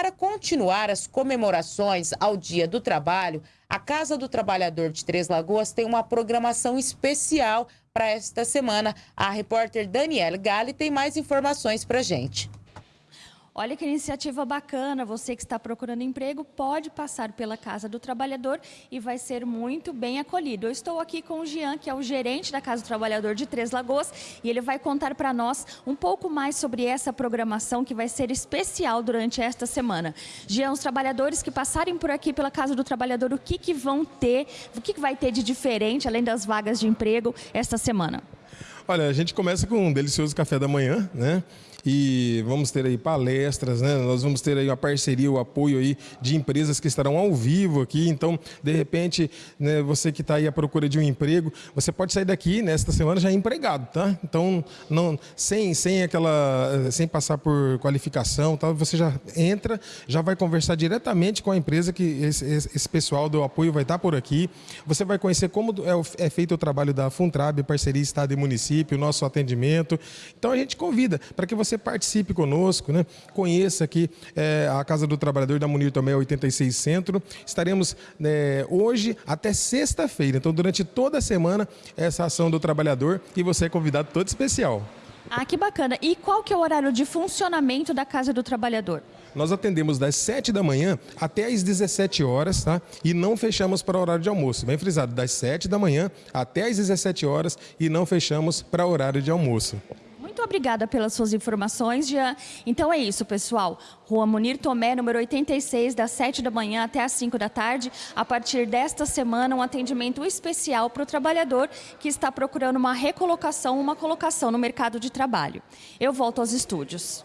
para continuar as comemorações ao Dia do Trabalho, a Casa do Trabalhador de Três Lagoas tem uma programação especial para esta semana. A repórter Daniela Gali tem mais informações para gente. Olha que iniciativa bacana, você que está procurando emprego pode passar pela Casa do Trabalhador e vai ser muito bem acolhido. Eu estou aqui com o Jean, que é o gerente da Casa do Trabalhador de Três Lagoas, e ele vai contar para nós um pouco mais sobre essa programação que vai ser especial durante esta semana. Jean, os trabalhadores que passarem por aqui pela Casa do Trabalhador, o que, que vão ter, o que, que vai ter de diferente, além das vagas de emprego, esta semana? Olha, a gente começa com um delicioso café da manhã, né? e vamos ter aí palestras, né? Nós vamos ter aí uma parceria, o apoio aí de empresas que estarão ao vivo aqui. Então, de repente, né, você que está aí à procura de um emprego, você pode sair daqui nesta semana já empregado, tá? Então, não, sem, sem aquela, sem passar por qualificação, tá? Você já entra, já vai conversar diretamente com a empresa que esse, esse pessoal do apoio vai estar por aqui. Você vai conhecer como é, é feito o trabalho da Funtrab, parceria Estado e Município, o nosso atendimento. Então, a gente convida para que você participe conosco, né? conheça aqui é, a Casa do Trabalhador da Munir Tomé 86 Centro. Estaremos né, hoje até sexta-feira, então durante toda a semana, essa ação do trabalhador e você é convidado todo especial. Ah, que bacana. E qual que é o horário de funcionamento da Casa do Trabalhador? Nós atendemos das 7 da manhã até as 17 horas, tá? E não fechamos para horário de almoço. Bem frisado, das 7 da manhã até as 17 horas e não fechamos para horário de almoço. Muito obrigada pelas suas informações, Jean. Então é isso, pessoal. Rua Munir Tomé, número 86, das 7 da manhã até as 5 da tarde. A partir desta semana, um atendimento especial para o trabalhador que está procurando uma recolocação, uma colocação no mercado de trabalho. Eu volto aos estúdios.